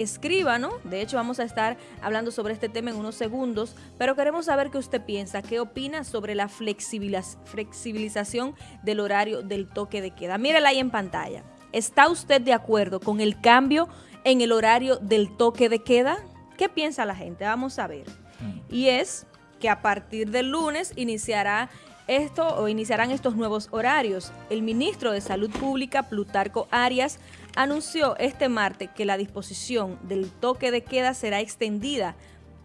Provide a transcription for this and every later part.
escríbanos, de hecho vamos a estar hablando sobre este tema en unos segundos, pero queremos saber qué usted piensa, qué opina sobre la flexibilización del horario del toque de queda. Mírela ahí en pantalla. ¿Está usted de acuerdo con el cambio en el horario del toque de queda? ¿Qué piensa la gente? Vamos a ver. Mm. Y es que a partir del lunes iniciará esto o iniciarán estos nuevos horarios. El ministro de Salud Pública, Plutarco Arias, anunció este martes que la disposición del toque de queda será extendida.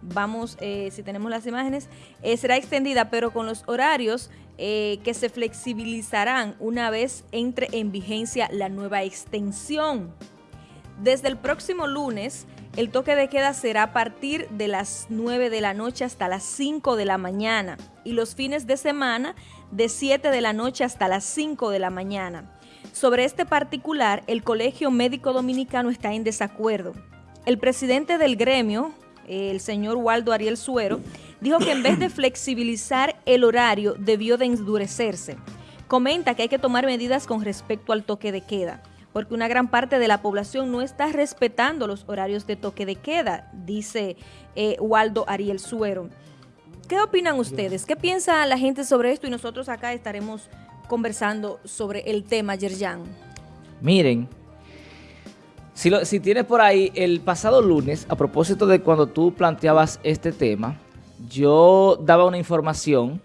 Vamos, eh, si tenemos las imágenes, eh, será extendida, pero con los horarios eh, que se flexibilizarán una vez entre en vigencia la nueva extensión. Desde el próximo lunes, el toque de queda será a partir de las 9 de la noche hasta las 5 de la mañana y los fines de semana de 7 de la noche hasta las 5 de la mañana. Sobre este particular, el Colegio Médico Dominicano está en desacuerdo. El presidente del gremio, el señor Waldo Ariel Suero, dijo que en vez de flexibilizar el horario debió de endurecerse. Comenta que hay que tomar medidas con respecto al toque de queda porque una gran parte de la población no está respetando los horarios de toque de queda, dice eh, Waldo Ariel Suero. ¿Qué opinan ustedes? ¿Qué piensa la gente sobre esto? Y nosotros acá estaremos conversando sobre el tema, Yerjan. Miren, si, tienes por ahí el pasado lunes, a propósito de cuando tú planteabas este tema, yo daba una información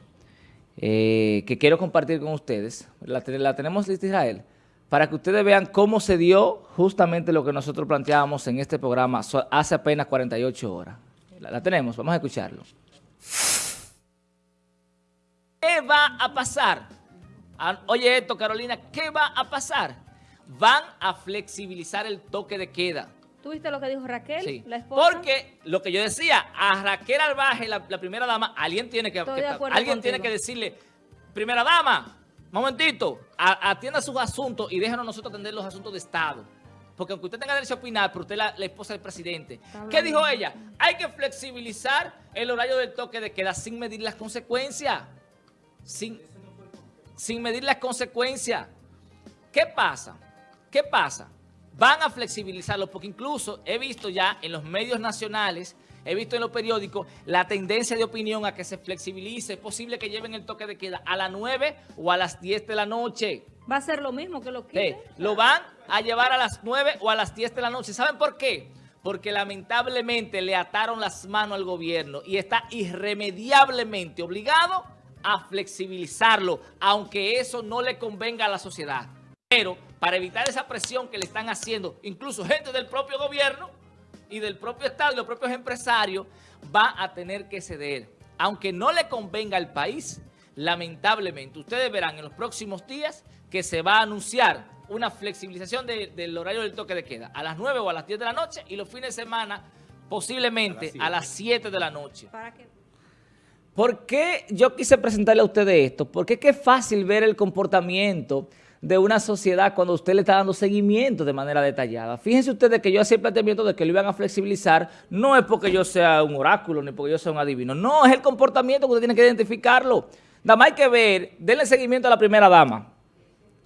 eh, que quiero compartir con ustedes. La, la tenemos lista, Israel para que ustedes vean cómo se dio justamente lo que nosotros planteábamos en este programa hace apenas 48 horas. La, tenemos, vamos a escucharlo. ¿Qué va a pasar? Ah, oye esto, Carolina, ¿qué va a pasar? Van a flexibilizar el toque de queda. ¿Tuviste lo que dijo Raquel, la esposa? Porque lo que yo decía, a Raquel Albaje, la, primera dama, alguien tiene que, alguien tiene que decirle, primera dama, momentito, atienda sus asuntos y déjanos nosotros atender los asuntos de Estado. Porque aunque usted tenga derecho a opinar, pero usted es la, esposa del presidente. ¿Qué dijo ella? Hay que flexibilizar el horario del toque de queda sin medir las consecuencias. Sin, sin medir las consecuencias. ¿Qué pasa? ¿Qué pasa? Van a flexibilizarlo porque incluso he visto ya en los medios nacionales he visto en los periódicos la tendencia de opinión a que se flexibilice. Es posible que lleven el toque de queda a las 9 o a las 10 de la noche. Va a ser lo mismo que lo que lo van a llevar a las 9 o a las 10 de la noche. ¿Saben por qué? Porque lamentablemente le ataron las manos al gobierno y está irremediablemente obligado a flexibilizarlo, aunque eso no le convenga a la sociedad. Pero para evitar esa presión que le están haciendo, incluso gente del propio gobierno, y del propio Estado y los propios empresarios va a tener que ceder. Aunque no le convenga al país, lamentablemente, ustedes verán en los próximos días que se va a anunciar una flexibilización del horario del toque de queda a las 9 o a las 10 de la noche y los fines de semana posiblemente a las 7, de la noche. ¿Para qué? ¿Por qué yo quise presentarle a ustedes esto? Porque es que es fácil ver el comportamiento de una sociedad cuando usted le está dando seguimiento de manera detallada. Fíjense ustedes que yo hacía el planteamiento de que lo iban a flexibilizar, no es porque yo sea un oráculo ni porque yo sea un adivino, no, es el comportamiento que usted tiene que identificarlo. Nada más hay que ver, denle seguimiento a la primera dama.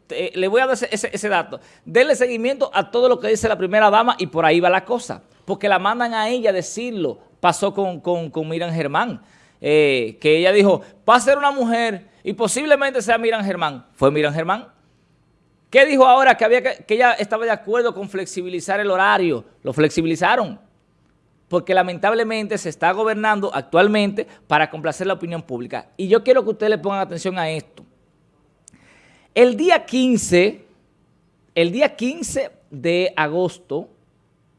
le voy a dar ese, dato. Denle seguimiento a todo lo que dice la primera dama y por ahí va la cosa. Porque la mandan a ella decirlo. Pasó con, con, con Miran Germán. Eh, que ella dijo, va a ser una mujer y posiblemente sea Miran Germán. Fue Miran Germán. ¿Qué dijo ahora? Que, había que, ella estaba de acuerdo con flexibilizar el horario. Lo flexibilizaron. Porque lamentablemente se está gobernando actualmente para complacer la opinión pública. Y yo quiero que ustedes le pongan atención a esto. El día 15, el día 15 de agosto,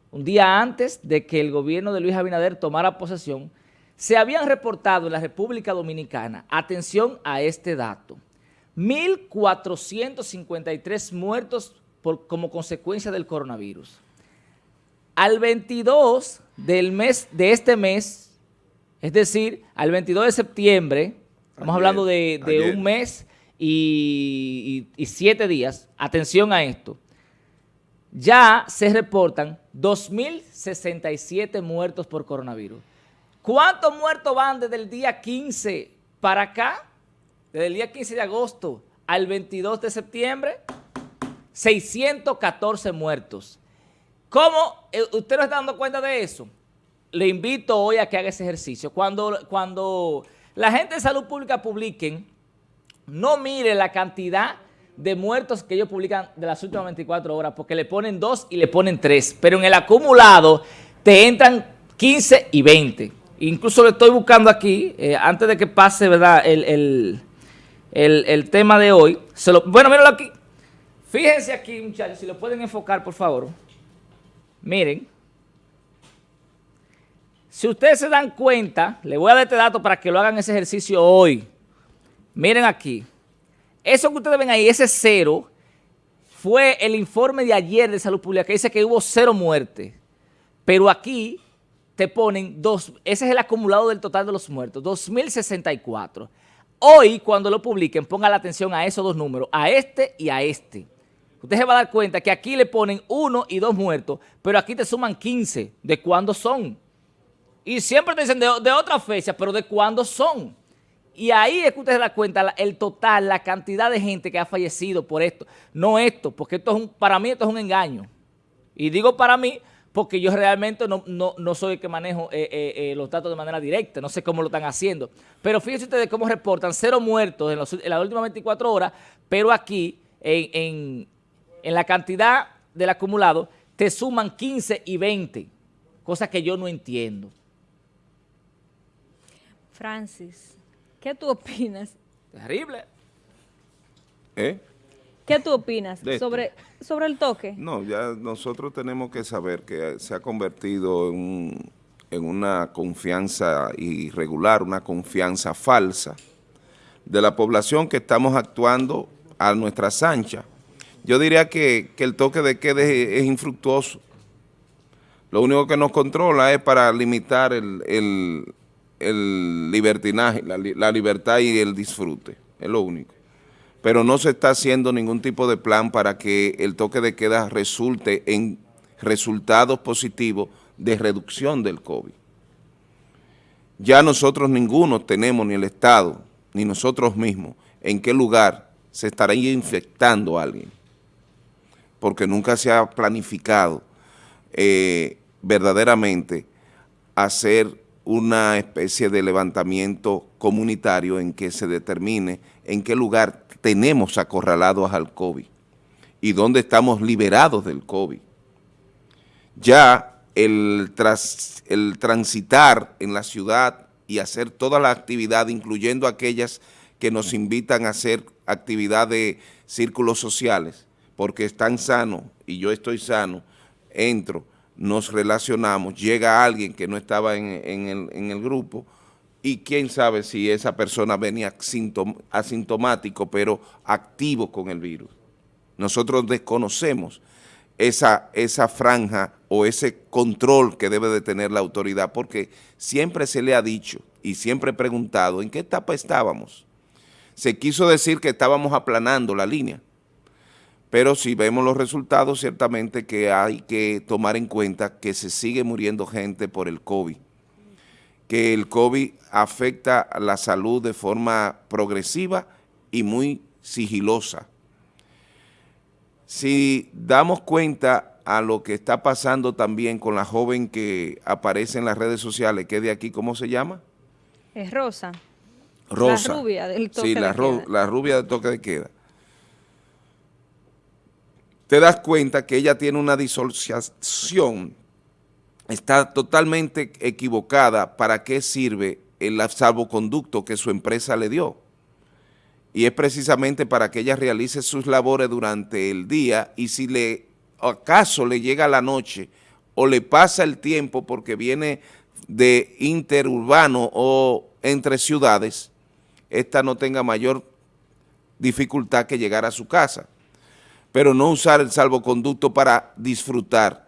un día antes de que el gobierno de Luis Abinader tomara posesión, se habían reportado en la República Dominicana, atención a este dato, 1.453 muertos por, como consecuencia del coronavirus. Al 22 del mes, de este mes, es decir, al 22 de septiembre, estamos hablando de, un mes y, y siete días, atención a esto, ya se reportan 2.067 muertos por coronavirus. ¿Cuántos muertos van desde el día 15 para acá? desde el día 15 de agosto al 22 de septiembre, 614 muertos. ¿Cómo eh, usted no está dando cuenta de eso? Le invito hoy a que haga ese ejercicio. Cuando, cuando la gente de salud pública publiquen, no mire la cantidad de muertos que ellos publican de las últimas 24 horas, porque le ponen dos y le ponen tres, pero en el acumulado te entran 15 y 20. Incluso le estoy buscando aquí, eh, antes de que pase verdad el, tema de hoy. Bueno, míralo aquí. Fíjense aquí, muchachos, si lo pueden enfocar, por favor. Miren. Si ustedes se dan cuenta, le voy a dar este dato para que lo hagan ese ejercicio hoy. Miren aquí. Eso que ustedes ven ahí, ese cero, fue el informe de ayer de Salud Pública que dice que hubo cero muertes. Pero aquí te ponen dos, ese es el acumulado del total de los muertos, 2.064. Hoy, cuando lo publiquen, ponga la atención a esos dos números, a este y a este. Usted se va a dar cuenta que aquí le ponen uno y dos muertos, pero aquí te suman 15. ¿De cuándo son? Y siempre te dicen de, de otra fecha, pero ¿de cuándo son? Y ahí es que usted se da cuenta el total, la cantidad de gente que ha fallecido por esto. No esto, porque esto es un, para mí esto es un engaño. Y digo para mí porque yo realmente no, soy el que manejo eh, eh, eh, los datos de manera directa, no sé cómo lo están haciendo. Pero fíjense ustedes cómo reportan cero muertos en, las últimas 24 horas, pero aquí en, en la cantidad del acumulado te suman 15 y 20, cosa que yo no entiendo. Francis. ¿Qué tú opinas? Terrible. ¿Eh? ¿Qué tú opinas sobre, sobre el toque? No, ya nosotros tenemos que saber que se ha convertido en, en una confianza irregular, una confianza falsa de la población que estamos actuando a nuestra anchas. Yo diría que, el toque de queda es, infructuoso. Lo único que nos controla es para limitar el, el libertinaje, la, libertad y el disfrute, es lo único. Pero no se está haciendo ningún tipo de plan para que el toque de queda resulte en resultados positivos de reducción del COVID. Ya nosotros ninguno tenemos, ni el Estado, ni nosotros mismos, en qué lugar se estaría infectando a alguien, porque nunca se ha planificado eh, verdaderamente hacer una especie de levantamiento comunitario en que se determine en qué lugar tenemos acorralados al COVID y dónde estamos liberados del COVID. Ya el, el transitar en la ciudad y hacer toda la actividad, incluyendo aquellas que nos invitan a hacer actividad de círculos sociales, porque están sanos y yo estoy sano, entro, nos relacionamos, llega alguien que no estaba en, el, grupo y quién sabe si esa persona venía asintomático pero activo con el virus. Nosotros desconocemos esa, esa franja o ese control que debe de tener la autoridad porque siempre se le ha dicho y siempre he preguntado en qué etapa estábamos. Se quiso decir que estábamos aplanando la línea pero si vemos los resultados, ciertamente que hay que tomar en cuenta que se sigue muriendo gente por el COVID, que el COVID afecta la salud de forma progresiva y muy sigilosa. Si damos cuenta a lo que está pasando también con la joven que aparece en las redes sociales, que de aquí, ¿cómo se llama? Es Rosa. Rosa. La rubia del toque sí, de la, queda. la rubia del toque de queda te das cuenta que ella tiene una disociación, está totalmente equivocada para qué sirve el salvoconducto que su empresa le dio. Y es precisamente para que ella realice sus labores durante el día y si le acaso le llega la noche o le pasa el tiempo porque viene de interurbano o entre ciudades, esta no tenga mayor dificultad que llegar a su casa pero no usar el salvoconducto para disfrutar.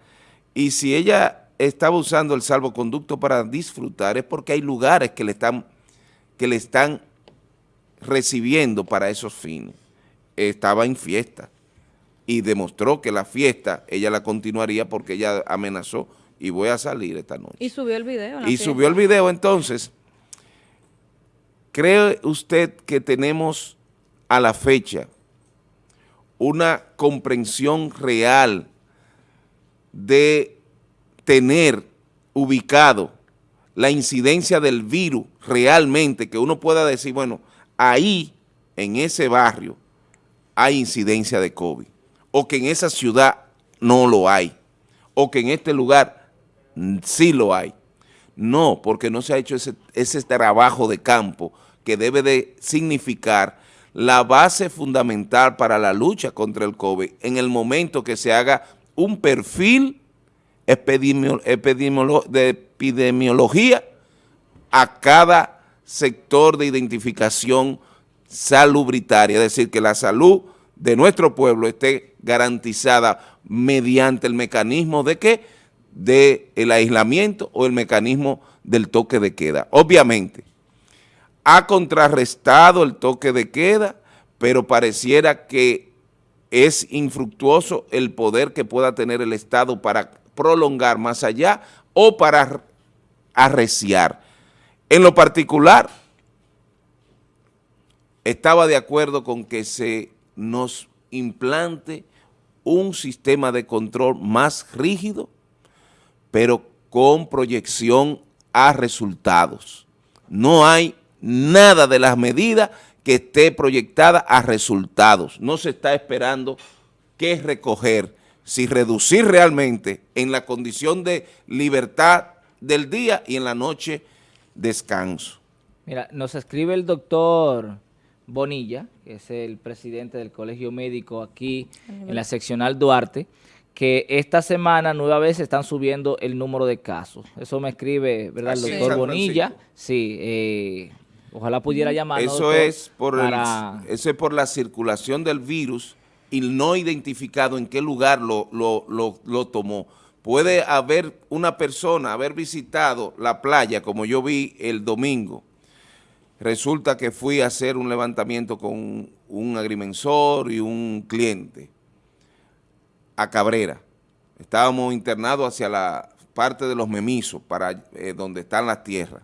Y si ella estaba usando el salvoconducto para disfrutar es porque hay lugares que le están, que le están recibiendo para esos fines. Estaba en fiesta y demostró que la fiesta ella la continuaría porque ella amenazó y voy a salir esta noche. Y subió el video. Y subió el video entonces. ¿Cree usted que tenemos a la fecha una comprensión real de tener ubicado la incidencia del virus realmente, que uno pueda decir, bueno, ahí, en ese barrio, hay incidencia de COVID, o que en esa ciudad no lo hay, o que en este lugar sí lo hay. No, porque no se ha hecho ese, ese trabajo de campo que debe de significar la base fundamental para la lucha contra el COVID en el momento que se haga un perfil de epidemiología a cada sector de identificación salubritaria, es decir, que la salud de nuestro pueblo esté garantizada mediante el mecanismo de qué? De el aislamiento o el mecanismo del toque de queda. Obviamente, ha contrarrestado el toque de queda, pero pareciera que es infructuoso el poder que pueda tener el Estado para prolongar más allá o para arreciar. En lo particular, estaba de acuerdo con que se nos implante un sistema de control más rígido, pero con proyección a resultados. No hay nada de las medidas que esté proyectada a resultados. No se está esperando qué recoger, si reducir realmente en la condición de libertad del día y en la noche descanso. Mira, nos escribe el doctor Bonilla, que es el presidente del Colegio Médico aquí en la seccional Duarte, que esta semana nueva vez están subiendo el número de casos. Eso me escribe, ¿verdad? El doctor Bonilla. Sí, eh, Ojalá pudiera llamar. Eso es por eso es por la circulación del virus y no identificado en qué lugar lo, lo, tomó. Puede haber una persona, haber visitado la playa, como yo vi el domingo. Resulta que fui a hacer un levantamiento con un agrimensor y un cliente a Cabrera. Estábamos internados hacia la parte de los memisos, para eh, donde están las tierras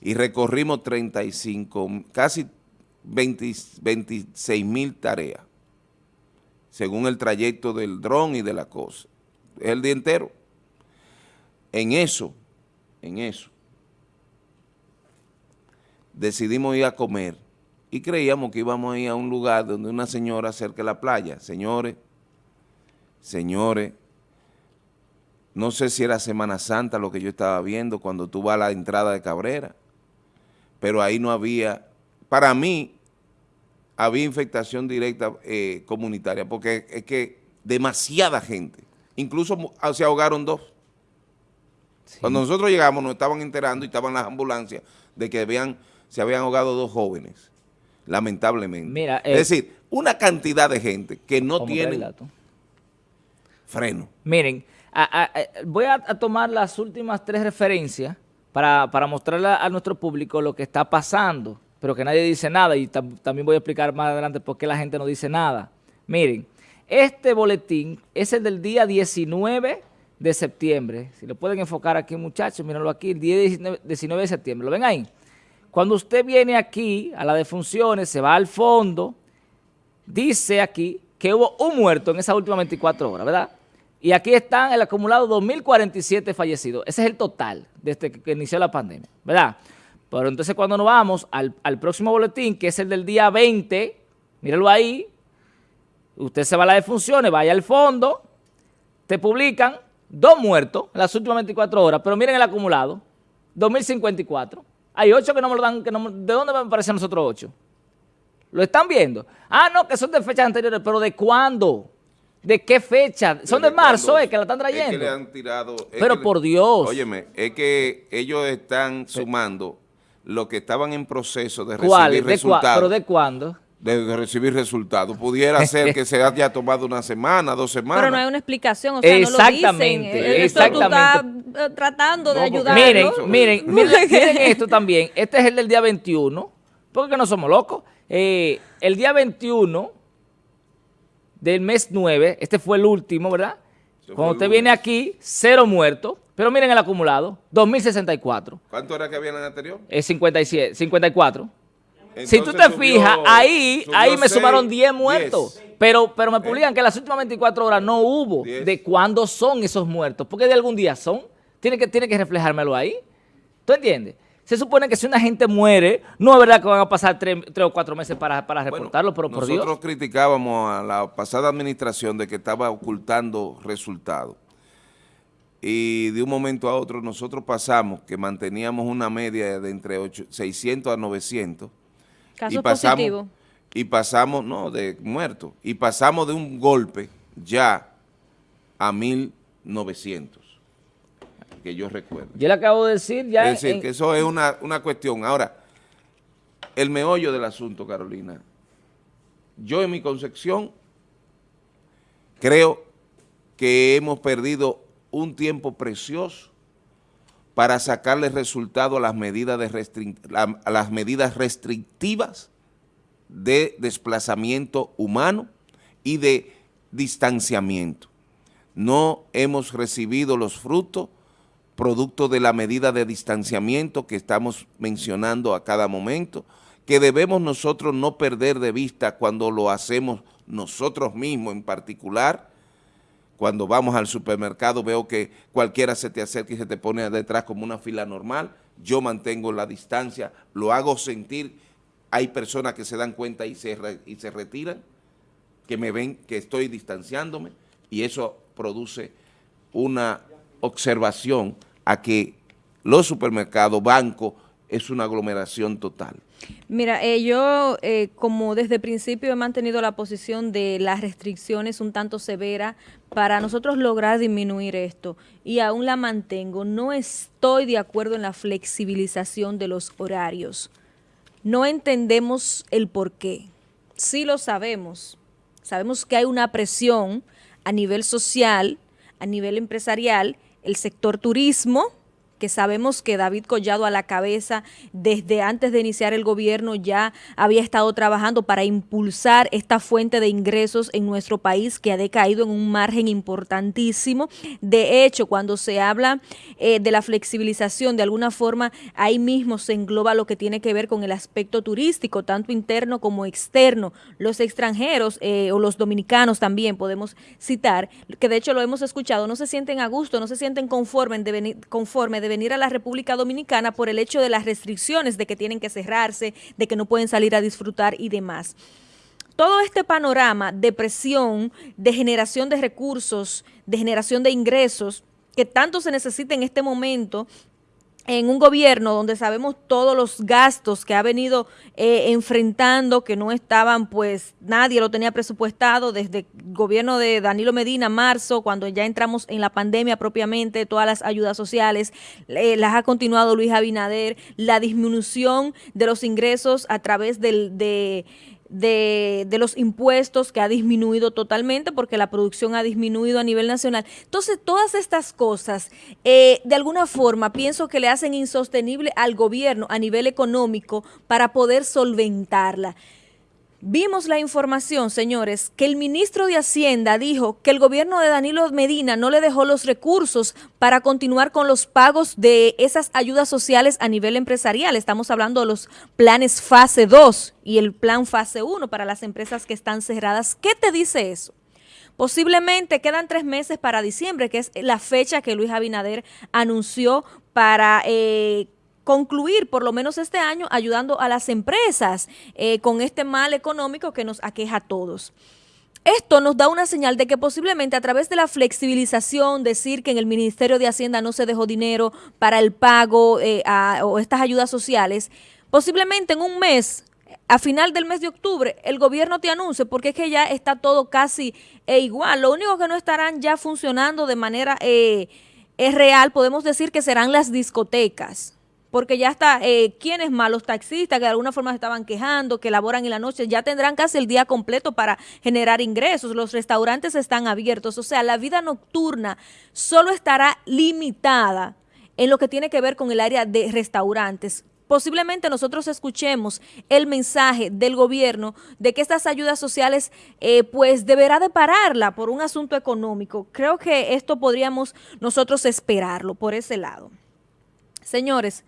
y recorrimos 35, casi 26 mil tareas, según el trayecto del dron y de la cosa. Es el día entero. En eso, en eso, decidimos ir a comer y creíamos que íbamos a ir a un lugar donde una señora cerca de la playa. Señores, señores, no sé si era Semana Santa lo que yo estaba viendo cuando tú vas a la entrada de Cabrera pero ahí no había, para mí, había infectación directa eh, comunitaria, porque es que demasiada gente, incluso ah, se ahogaron dos. Cuando nosotros llegamos nos estaban enterando y estaban las ambulancias de que habían, se habían ahogado dos jóvenes, lamentablemente. Mira, es eh, decir, una cantidad de gente que no tiene freno. Miren, voy a tomar las últimas tres referencias para, para mostrarle a nuestro público lo que está pasando, pero que nadie dice nada y también voy a explicar más adelante por qué la gente no dice nada. Miren, este boletín es el del día 19 de septiembre. Si lo pueden enfocar aquí, muchachos, mírenlo aquí, el día 19, de septiembre. ¿Lo ven ahí? Cuando usted viene aquí a la defunciones, se va al fondo, dice aquí que hubo un muerto en esas últimas 24 horas, ¿verdad? Y aquí están el acumulado 2.047 fallecidos. Ese es el total desde que inició la pandemia, ¿verdad? Pero entonces cuando nos vamos al, próximo boletín, que es el del día 20, mírenlo ahí, usted se va a las defunciones, vaya al fondo, te publican dos muertos en las últimas 24 horas, pero miren el acumulado, 2.054. Hay ocho que no me lo dan, que no, ¿de dónde me aparecen nosotros ocho? ¿Lo están viendo? Ah, no, que son de fechas anteriores, pero ¿de cuándo? ¿De qué fecha? Son de marzo, ¿eh? Que la están trayendo. Es que le han tirado... Pero por Dios. Óyeme, es que ellos están sumando lo que estaban en proceso de recibir resultados. ¿Pero de cuándo? De, recibir resultados. Pudiera ser que se haya tomado una semana, dos semanas. Pero no hay una explicación, o sea, exactamente, no lo dicen. Exactamente. Tú tratando de ayudar. Miren, miren, miren, miren, esto también. Este es el del día 21, porque no somos locos. Eh, el día 21 del mes 9, este fue el último, ¿verdad? Cuando usted viene aquí, cero muertos, pero miren el acumulado, 2.064. ¿Cuánto era que había en el anterior? Es 57, 54. si tú te fijas, ahí, ahí me sumaron 10 muertos. Pero, pero me publican que las últimas 24 horas no hubo. ¿De cuándo son esos muertos? Porque de algún día son. Tiene que, tiene que reflejármelo ahí. ¿Tú entiendes? Se supone que si una gente muere, no es verdad que van a pasar tres, o cuatro meses para, reportarlo, pero por Dios. Nosotros criticábamos a la pasada administración de que estaba ocultando resultados. Y de un momento a otro nosotros pasamos que manteníamos una media de entre 600 a 900 Casos y pasamos, Y pasamos, no, de muertos. Y pasamos de un golpe ya a 1.900, que yo recuerdo. Yo le acabo de decir ya... Es decir, que eso es una, una cuestión. Ahora, el meollo del asunto, Carolina, yo en mi concepción creo que hemos perdido un tiempo precioso para sacarle resultado a las medidas, de las medidas restrictivas de desplazamiento humano y de distanciamiento. No hemos recibido los frutos producto de la medida de distanciamiento que estamos mencionando a cada momento, que debemos nosotros no perder de vista cuando lo hacemos nosotros mismos en particular, cuando vamos al supermercado veo que cualquiera se te acerca y se te pone detrás como una fila normal. Yo mantengo la distancia, lo hago sentir. Hay personas que se dan cuenta y se, y se retiran, que me ven que estoy distanciándome y eso produce una observación a que los supermercados, bancos, es una aglomeración total. Mira, eh, yo eh, como desde el principio he mantenido la posición de las restricciones un tanto severa para nosotros lograr disminuir esto y aún la mantengo. No estoy de acuerdo en la flexibilización de los horarios. No entendemos el por qué. Sí lo sabemos. Sabemos que hay una presión a nivel social, a nivel empresarial, el sector turismo, que sabemos que David Collado a la cabeza desde antes de iniciar el gobierno ya había estado trabajando para impulsar esta fuente de ingresos en nuestro país que ha decaído en un margen importantísimo. De hecho, cuando se habla eh, de la flexibilización, de alguna forma ahí mismo se engloba lo que tiene que ver con el aspecto turístico, tanto interno como externo. Los extranjeros eh, o los dominicanos también podemos citar, que de hecho lo hemos escuchado, no se sienten a gusto, no se sienten conformes de venir, conforme de venir a la República Dominicana por el hecho de las restricciones de que tienen que cerrarse, de que no pueden salir a disfrutar y demás. Todo este panorama de presión, de generación de recursos, de generación de ingresos, que tanto se necesita en este momento en un gobierno donde sabemos todos los gastos que ha venido eh, enfrentando, que no estaban, pues nadie lo tenía presupuestado desde el gobierno de Danilo Medina, marzo, cuando ya entramos en la pandemia propiamente, todas las ayudas sociales, las ha continuado Luis Abinader, la disminución de los ingresos a través del, de de, de, los impuestos que ha disminuido totalmente porque la producción ha disminuido a nivel nacional. Entonces, todas estas cosas, eh, de alguna forma, pienso que le hacen insostenible al gobierno a nivel económico para poder solventarla. Vimos la información, señores, que el ministro de Hacienda dijo que el gobierno de Danilo Medina no le dejó los recursos para continuar con los pagos de esas ayudas sociales a nivel empresarial. Estamos hablando de los planes fase 2 y el plan fase 1 para las empresas que están cerradas. ¿Qué te dice eso? Posiblemente quedan tres meses para diciembre, que es la fecha que Luis Abinader anunció para eh, concluir por lo menos este año ayudando a las empresas eh, con este mal económico que nos aqueja a todos. Esto nos da una señal de que posiblemente a través de la flexibilización, decir que en el Ministerio de Hacienda no se dejó dinero para el pago eh, o estas ayudas sociales, posiblemente en un mes, a final del mes de octubre, el gobierno te anuncie, porque es que ya está todo casi e igual. Lo único que no estarán ya funcionando de manera eh, es real, podemos decir que serán las discotecas porque ya está, eh, ¿quiénes más? Los taxistas que de alguna forma se estaban quejando, que laboran en la noche, ya tendrán casi el día completo para generar ingresos, los restaurantes están abiertos, o sea, la vida nocturna solo estará limitada en lo que tiene que ver con el área de restaurantes. Posiblemente nosotros escuchemos el mensaje del gobierno de que estas ayudas sociales eh, pues deberá de pararla por un asunto económico. Creo que esto podríamos nosotros esperarlo por ese lado. Señores,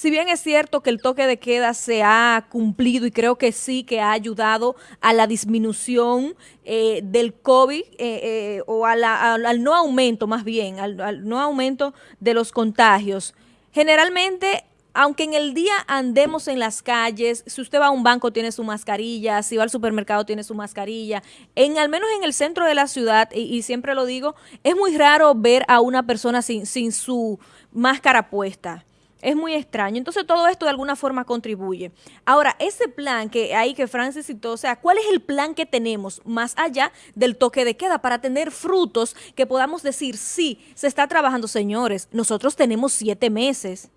si bien es cierto que el toque de queda se ha cumplido y creo que sí que ha ayudado a la disminución eh, del COVID eh, eh, o al, no aumento más bien, al no aumento de los contagios, generalmente aunque en el día andemos en las calles, si usted va a un banco tiene su mascarilla, si va al supermercado tiene su mascarilla, en al menos en el centro de la ciudad, y, siempre lo digo, es muy raro ver a una persona sin, sin su máscara puesta. Es muy extraño. Entonces todo esto de alguna forma contribuye. Ahora, ese plan que hay que Francis citó, o sea, ¿cuál es el plan que tenemos más allá del toque de queda para tener frutos que podamos decir, sí, se está trabajando, señores, nosotros tenemos siete meses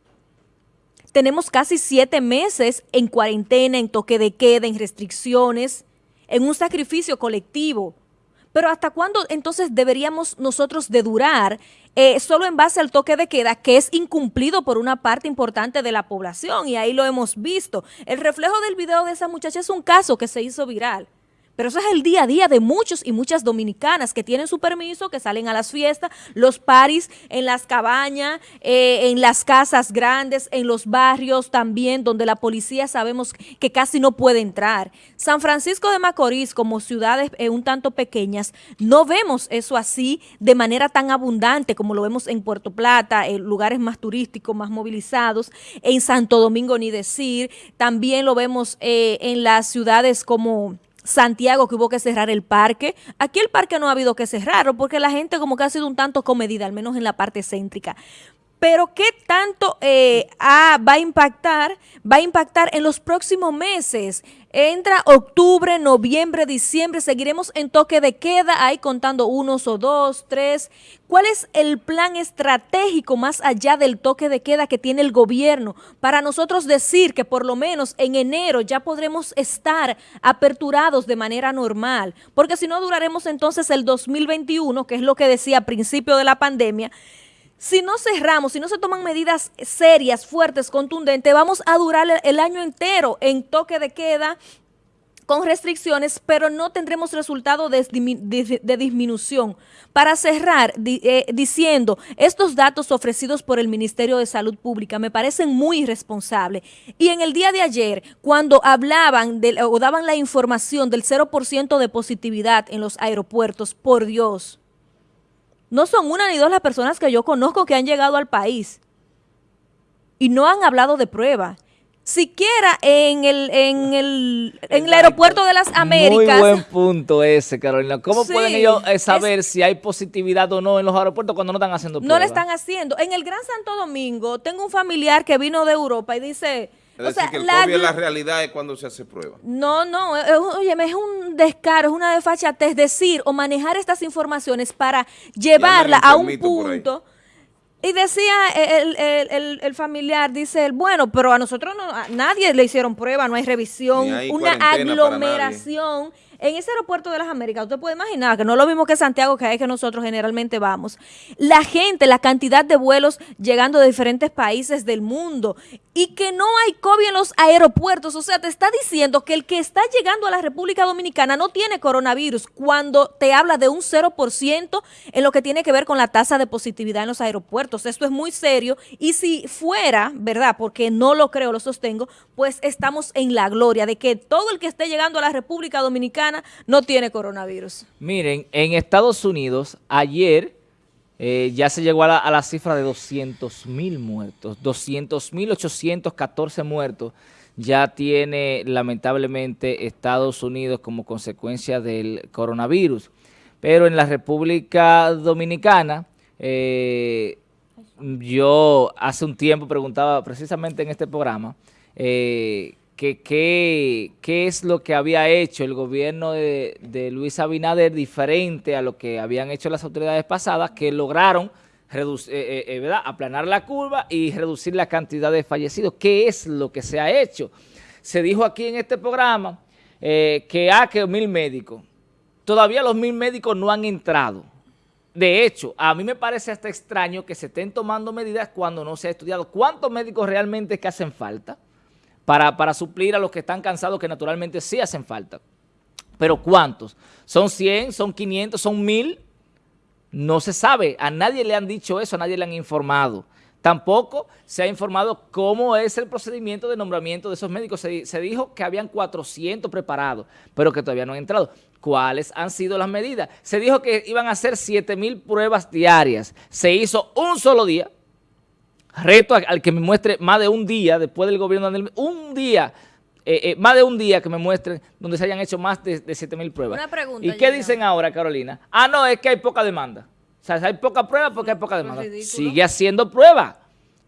tenemos casi siete meses en cuarentena, en toque de queda, en restricciones, en un sacrificio colectivo. Pero ¿hasta cuándo entonces deberíamos nosotros de durar eh, solo en base al toque de queda que es incumplido por una parte importante de la población? Y ahí lo hemos visto. El reflejo del video de esa muchacha es un caso que se hizo viral. Pero eso es el día a día de muchos y muchas dominicanas que tienen su permiso, que salen a las fiestas, los paris en las cabañas, eh, en las casas grandes, en los barrios también, donde la policía sabemos que casi no puede entrar. San Francisco de Macorís, como ciudades eh, un tanto pequeñas, no vemos eso así de manera tan abundante como lo vemos en Puerto Plata, en lugares más turísticos, más movilizados, en Santo Domingo ni decir, también lo vemos eh, en las ciudades como... Santiago que hubo que cerrar el parque. Aquí el parque no ha habido que cerrarlo porque la gente como que ha sido un tanto comedida, al menos en la parte céntrica. Pero ¿qué tanto eh, va a impactar? Va a impactar en los próximos meses. Entra octubre, noviembre, diciembre, seguiremos en toque de queda, ahí contando unos o dos, tres. ¿Cuál es el plan estratégico más allá del toque de queda que tiene el gobierno para nosotros decir que por lo menos en enero ya podremos estar aperturados de manera normal? Porque si no duraremos entonces el 2021, que es lo que decía a principio de la pandemia, si no cerramos, si no se toman medidas serias, fuertes, contundentes, vamos a durar el año entero en toque de queda, con restricciones, pero no tendremos resultado de, disminución. Para cerrar, eh, diciendo, estos datos ofrecidos por el Ministerio de Salud Pública me parecen muy irresponsables. Y en el día de ayer, cuando hablaban o daban la información del 0% de positividad en los aeropuertos, por Dios, no son una ni dos las personas que yo conozco que han llegado al país y no han hablado de prueba. Siquiera en el, en el, en el aeropuerto de las Américas. Muy buen punto ese, Carolina. ¿Cómo pueden ellos eh, saber si hay positividad o no en los aeropuertos cuando no están haciendo pruebas? No le están haciendo. En el Gran Santo Domingo tengo un familiar que vino de Europa y dice es decir, que el COVID es la realidad es cuando se hace prueba. No, no, oye, es un descaro, es una desfachatez decir o manejar estas informaciones para llevarla a un punto. Y decía el, familiar, dice él, bueno, pero a nosotros no, a nadie le hicieron prueba, no hay revisión, una aglomeración en ese aeropuerto de las Américas, usted puede imaginar que no es lo mismo que Santiago, que es que nosotros generalmente vamos. La gente, la cantidad de vuelos llegando de diferentes países del mundo y que no hay COVID en los aeropuertos. O sea, te está diciendo que el que está llegando a la República Dominicana no tiene coronavirus cuando te habla de un 0% en lo que tiene que ver con la tasa de positividad en los aeropuertos. Esto es muy serio y si fuera, ¿verdad? Porque no lo creo, lo sostengo, pues estamos en la gloria de que todo el que esté llegando a la República Dominicana no tiene coronavirus. Miren, en Estados Unidos, ayer eh, ya se llegó a la, cifra de 200 mil muertos, 200 mil 814 muertos ya tiene lamentablemente Estados Unidos como consecuencia del coronavirus. Pero en la República Dominicana, eh, yo hace un tiempo preguntaba precisamente en este programa, eh, qué es lo que había hecho el gobierno de, Luis Abinader diferente a lo que habían hecho las autoridades pasadas que lograron reducir, eh, eh, eh, aplanar la curva y reducir la cantidad de fallecidos. ¿Qué es lo que se ha hecho? Se dijo aquí en este programa que hay que mil médicos. Todavía los mil médicos no han entrado. De hecho, a mí me parece hasta extraño que se estén tomando medidas cuando no se ha estudiado cuántos médicos realmente que hacen falta para, suplir a los que están cansados, que naturalmente sí hacen falta. Pero ¿cuántos? ¿Son 100? ¿Son 500? ¿Son 1000? No se sabe. A nadie le han dicho eso, a nadie le han informado Tampoco se ha informado cómo es el procedimiento de nombramiento de esos médicos. Se, se dijo que habían 400 preparados, pero que todavía no han entrado. ¿Cuáles han sido las medidas? Se dijo que iban a hacer 7 mil pruebas diarias. Se hizo un solo día. Reto al que me muestre más de un día después del gobierno, un día eh, eh, más de un día que me muestren donde se hayan hecho más de, de 7 mil pruebas. Una pregunta, ¿Y qué dicen ahora, Carolina? Ah, no, es que hay poca demanda. O sea, hay poca prueba porque hay poca demanda. Sigue haciendo prueba.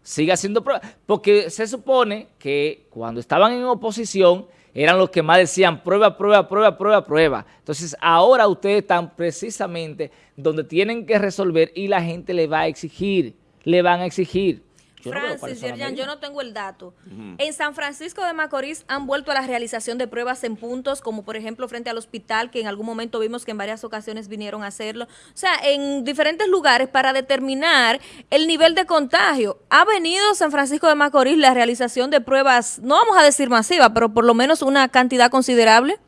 Sigue haciendo prueba. Porque se supone que cuando estaban en oposición eran los que más decían prueba, prueba, prueba, prueba, prueba. Entonces, ahora ustedes están precisamente donde tienen que resolver y la gente le va a exigir, le van a exigir. Francis, yo no tengo el dato. En San Francisco de Macorís han vuelto a la realización de pruebas en puntos, como por ejemplo frente al hospital, que en algún momento vimos que en varias ocasiones vinieron a hacerlo. O sea, en diferentes lugares para determinar el nivel de contagio. Ha venido San Francisco de Macorís la realización de pruebas, no vamos a decir masiva, pero por lo menos una cantidad considerable.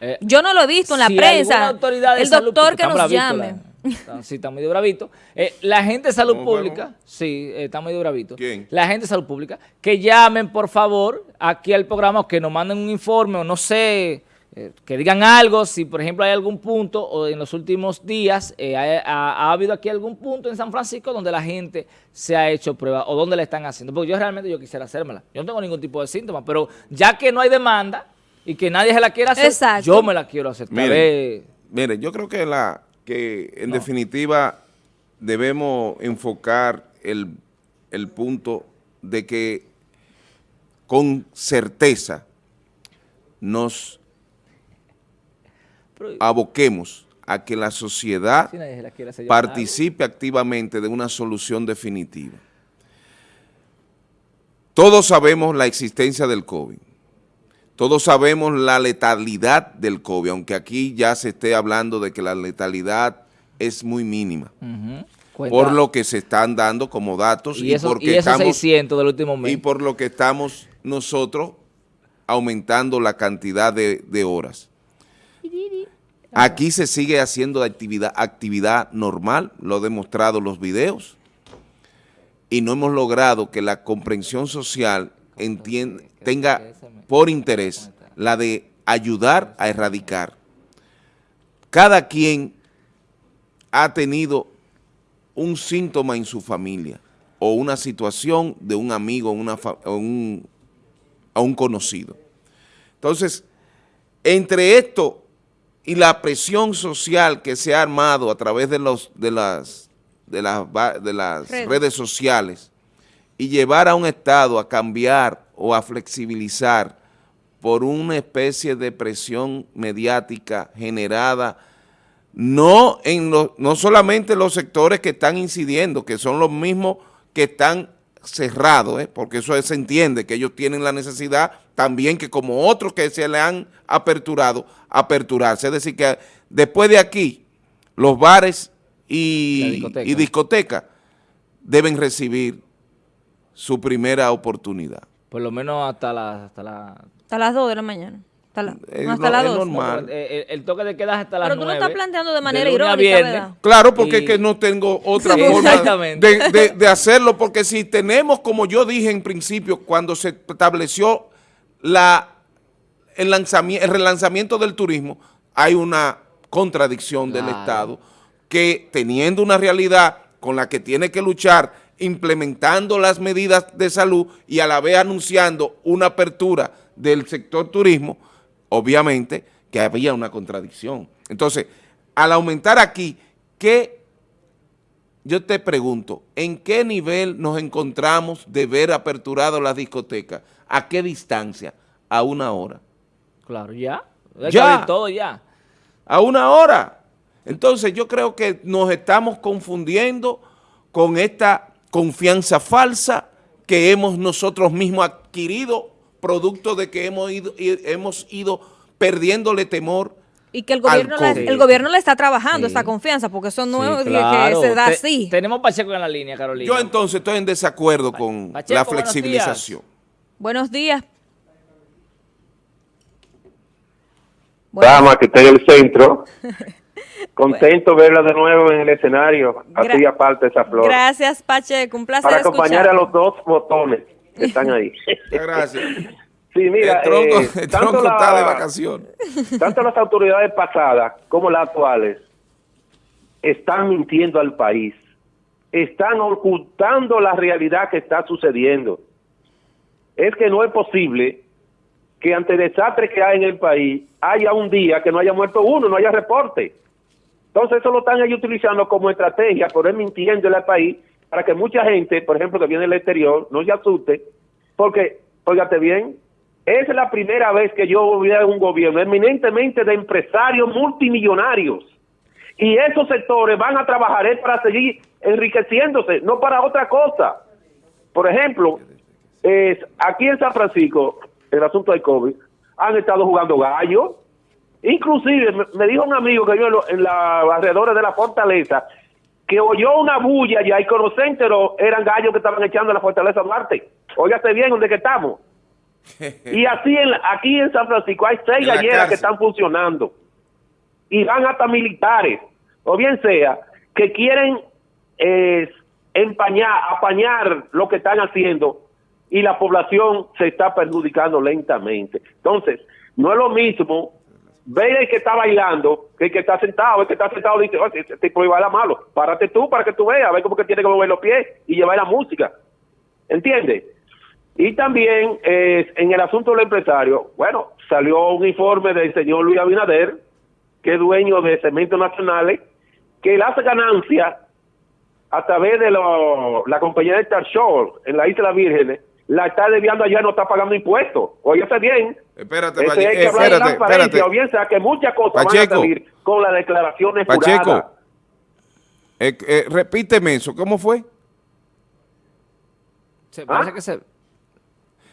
Eh, yo no lo he visto en la prensa. el doctor que nos llame. Sí, está medio bravito. Eh, la gente de salud pública, sí, eh, está medio bravito. ¿Quién? La gente de salud pública, que llamen, por favor, aquí al programa, o que nos manden un informe, o no sé, eh, que digan algo, si por ejemplo hay algún punto, o en los últimos días ha, habido aquí algún punto en San Francisco donde la gente se ha hecho prueba, o donde le están haciendo. Porque yo realmente yo quisiera hacérmela. Yo no tengo ningún tipo de síntoma, pero ya que no hay demanda y que nadie se la quiera hacer, yo me la quiero hacer. Mire, mire yo creo que la que en definitiva debemos enfocar el, el punto de que con certeza nos aboquemos a que la sociedad participe activamente de una solución definitiva. Todos sabemos la existencia del COVID. Todos sabemos la letalidad del COVID, aunque aquí ya se esté hablando de que la letalidad es muy mínima. Por lo que se están dando como datos. Y, porque estamos, 600 del último mes. Y por lo que estamos nosotros aumentando la cantidad de, de horas. Aquí se sigue haciendo actividad, actividad normal, lo han demostrado los videos, y no hemos logrado que la comprensión social entienda, tenga por interés la de ayudar a erradicar. Cada quien ha tenido un síntoma en su familia o una situación de un amigo una o un, a un conocido. Entonces, entre esto y la presión social que se ha armado a través de, los, de las, de las, de las redes sociales y llevar a un Estado a cambiar o a flexibilizar por una especie de presión mediática generada no, en no solamente en los sectores que están incidiendo, que son los mismos que están cerrados, ¿eh? porque eso se entiende, que ellos tienen la necesidad también que como otros que se le han aperturado, aperturarse. Es decir, que después de aquí, los bares y, y discotecas deben recibir su primera oportunidad. Por lo menos hasta, la, hasta, la, hasta las 2 de la mañana. Hasta, la, hasta las 2. normal. el, toque de queda hasta las 9. Pero tú lo estás planteando de manera irónica, ¿verdad? Claro, porque es que no tengo otra forma de, de, de, hacerlo, porque si tenemos, como yo dije en principio, cuando se estableció la, el, lanzamiento, el relanzamiento del turismo, hay una contradicción del Estado que teniendo una realidad con la que tiene que luchar implementando las medidas de salud y a la vez anunciando una apertura del sector turismo, obviamente que había una contradicción. Entonces, al aumentar aquí, ¿qué? Yo te pregunto, ¿en qué nivel nos encontramos de ver aperturado las discotecas? ¿A qué distancia? A una hora. Claro, ya. Ya. Todo ya. A una hora. Entonces, yo creo que nos estamos confundiendo con esta confianza falsa que hemos nosotros mismos adquirido producto de que hemos ido, hemos ido perdiéndole temor y que el gobierno, la, el gobierno le está trabajando esa confianza, porque eso no es que se da así. tenemos Pacheco en la línea, Carolina. Yo entonces estoy en desacuerdo con la flexibilización. Buenos días. Dama que está en el centro. Contento verla de nuevo en el escenario. Hacía falta esa flor. Gracias, Pacheco. Un placer Para acompañar a los dos botones que están ahí. Gracias. Sí, mira, el tronco, eh, el tanto, tronco está de la- vacaciones. tanto las autoridades pasadas como las actuales están mintiendo al país. Están ocultando la realidad que está sucediendo. Es que no es posible que ante desastres que hay en el país haya un día que no haya muerto uno, no haya reporte. Entonces eso lo están ellos utilizando como estrategia, por él mintiéndole al país, para que mucha gente, por ejemplo, que viene del exterior, no se asuste, porque, óigate bien, es la primera vez que yo veo un gobierno eminentemente de empresarios multimillonarios. Y esos sectores van a trabajar para seguir enriqueciéndose, no para otra cosa. Por ejemplo, aquí en San Francisco, el asunto del COVID, han estado jugando gallo. Inclusive, me, dijo un amigo que yo en, lo- en la alrededor de la fortaleza, que oyó una bulla allá y se enteró, eran gallos que estaban echando en la fortaleza Duarte. Óigase bien donde que estamos. Y así en, aquí en San Francisco hay seis galleras que están funcionando. Y van hasta militares, o bien sea, que quieren eh, empañar, apañar lo que están haciendo y la población se está perjudicando lentamente. Entonces, no es lo mismo ver el que está bailando el que está sentado. El que está sentado dice, oye, ese tipo malo. Párate tú para que tú veas, a cómo que tiene que mover los pies y llevar la música. ¿Entiendes? Y también eh, en el asunto del empresario, bueno, salió un informe del señor Luis Abinader, que es dueño de Cementos Nacionales, que él hace ganancias a través de la compañía de Star Show en la Isla Vírgenes, la está desviando allá y no está pagando impuestos. Óyese bien. Espérate, Ese Pache- hay que eh, hablar espérate, espérate. o bien sea que muchas cosas van Pacheco. a salir con las declaraciones Pacheco. juradas. Eh, eh, repíteme eso, ¿cómo fue? Se parece ¿Ah? que se...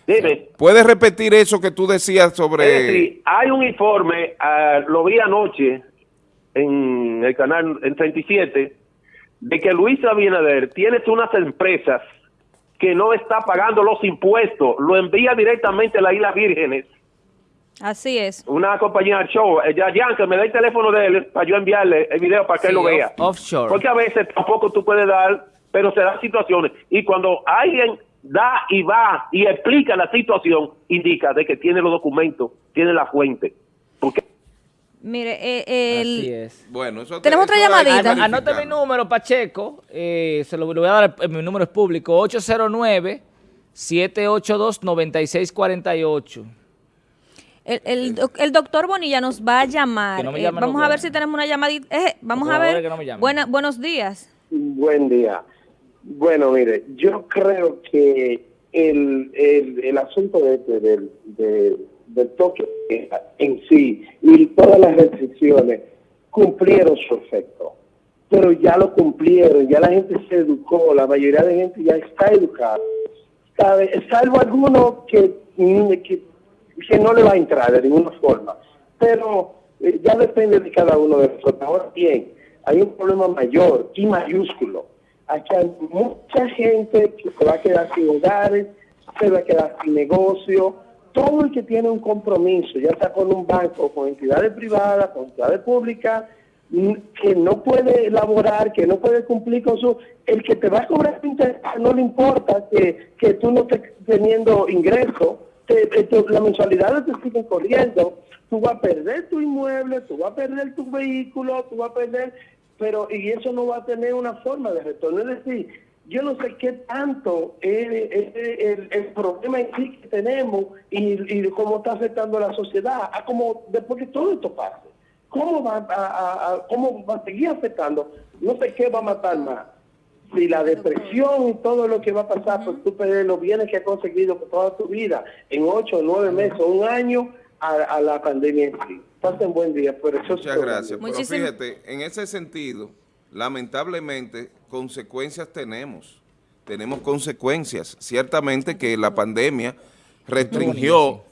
Dime. ¿Puedes repetir eso que tú decías Es sobre... decir, hay un informe, ah, lo vi anoche en el canal en 37, de que Luis Abinader tiene unas empresas que no está pagando los impuestos, lo envía directamente a las Islas Vírgenes, Así es. una compañía show, eh, ya, ya, que me dé el teléfono de él para yo enviarle el video para que él lo vea. off- offshore. Porque a veces tampoco tú puedes dar, pero se dan situaciones. Y cuando alguien da y va y explica la situación, indica de que tiene los documentos, tiene la fuente. Mire, eh, el- Así es. Bueno, eso Tenemos otra llamadita. Ano- Anote mi número, Pacheco. eh, se lo, lo voy a dar, eh, mi número es público. 809-782-9648. el, el el doctor Bonilla nos va a llamar. No Eh, vamos no a ver si tenemos una llamadita. Eh, vamos a ver. que no. Buena- buenos días. Buen día. Bueno, mire, yo creo que el, el, el asunto de, este del, de- del toque en sí y todas las restricciones cumplieron su efecto. Pero ya lo cumplieron, ya la gente se educó, la mayoría de gente ya está educada. Salvo algunos que, mm, que, que no le va a entrar de ninguna forma. Pero eh, ya depende de cada uno de nosotros. Ahora bien, hay un problema mayor y mayúsculo. Aquí hay mucha gente que se va a quedar sin hogares, se va a quedar sin negocio. Todo el que tiene un compromiso, ya sea con un banco, con entidades privadas, con entidades públicas, que no puede elaborar, que no puede cumplir con su... El que te va a cobrar interés no le importa que, que tú no estés teniendo ingreso, te- te- las mensualidades te siguen corriendo, tú vas a perder tu inmueble, tú vas a perder tu vehículo, tú vas a perder, pero y eso no va a tener una forma de retorno. Es decir, yo no sé qué tanto es, es- es el, el problema en sí que tenemos y, y cómo está afectando a la sociedad, a cómo después que todo esto pase. ¿Cómo va a, a- a- cómo va a seguir afectando? No sé qué va a matar más. Si la depresión y todo lo que va a pasar por tú perder los bienes que has conseguido por toda tu vida en ocho, nueve meses, un año a, a la pandemia en sí. Pasen buen día. Por eso Muchas gracias. Pero fíjate, en ese sentido, lamentablemente, consecuencias tenemos. Tenemos consecuencias. Ciertamente que la pandemia restringió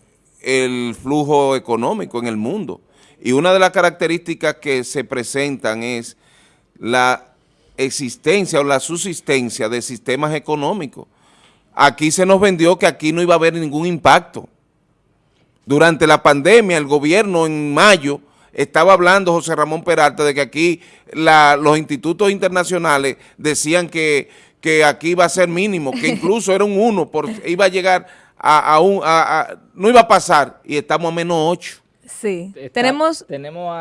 el flujo económico en el mundo. Y una de las características que se presentan es la existencia o la subsistencia de sistemas económicos. Aquí se nos vendió que aquí no iba a haber ningún impacto. Durante la pandemia, el gobierno en mayo estaba hablando José Ramón Peralta de que aquí la- los institutos internacionales decían que, que aquí iba a ser mínimo, que incluso era un 1, por, iba a llegar a, a un, a- a- no iba a pasar y estamos a menos 8. Sí. Está- Tenemos tenemos a